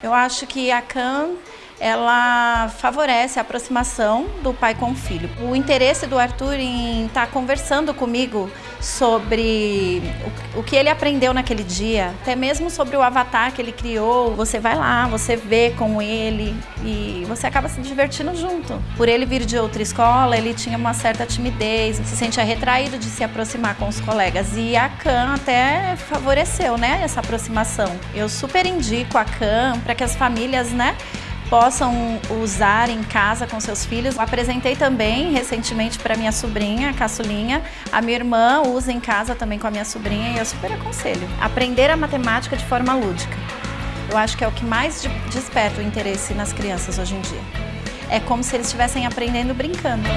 Eu acho que a CAN ela favorece a aproximação do pai com o filho. O interesse do Arthur em estar tá conversando comigo sobre o, que ele aprendeu naquele dia, até mesmo sobre o avatar que ele criou, você vai lá, você vê com ele e você acaba se divertindo junto. Por ele vir de outra escola, ele tinha uma certa timidez, se sentia retraído de se aproximar com os colegas e a CAN até favoreceu, né, essa aproximação. Eu super indico a CAN para que as famílias, né, possam usar em casa com seus filhos. apresentei também recentemente para minha sobrinha, a caçulinha. A minha irmã usa em casa também com a minha sobrinha e eu super aconselho. Aprender a matemática de forma lúdica. Eu acho que é o que mais desperta o interesse nas crianças hoje em dia. É como se eles estivessem aprendendo brincando.